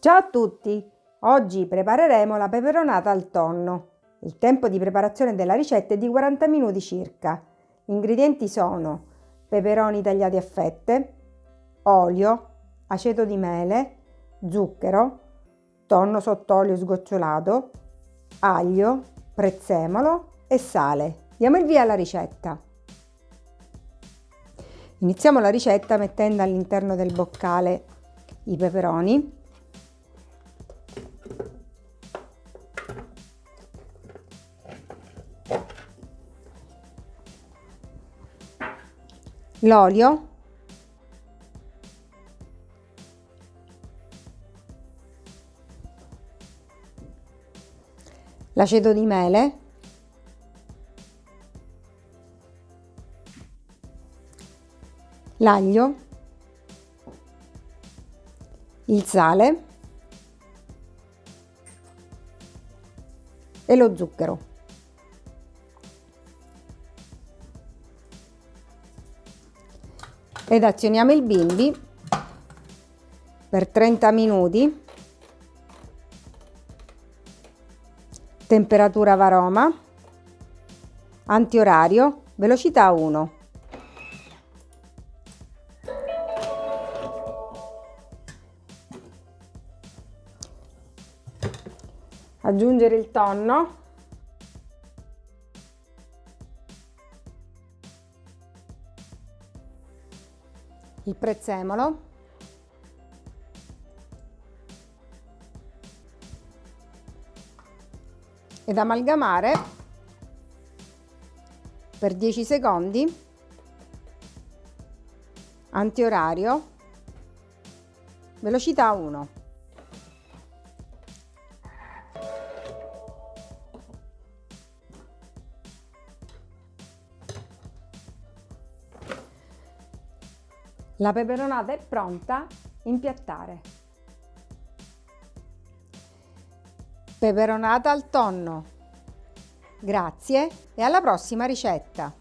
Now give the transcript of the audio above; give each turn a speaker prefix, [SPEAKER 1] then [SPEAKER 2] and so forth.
[SPEAKER 1] Ciao a tutti! Oggi prepareremo la peperonata al tonno. Il tempo di preparazione della ricetta è di 40 minuti circa. Gli ingredienti sono peperoni tagliati a fette, olio, aceto di mele, zucchero, tonno sott'olio sgocciolato, aglio, prezzemolo e sale. Diamo il via alla ricetta. Iniziamo la ricetta mettendo all'interno del boccale i peperoni l'olio. L'aceto di mele. L'aglio. Il sale. E lo zucchero ed azioniamo il bimbi per 30 minuti. Temperatura varoma. Antiorario velocità 1 aggiungere il tonno il prezzemolo. Ed amalgamare per 10 secondi. Antiorario. Velocità 1 La peperonata è pronta, impiattare. Peperonata al tonno. Grazie e alla prossima ricetta!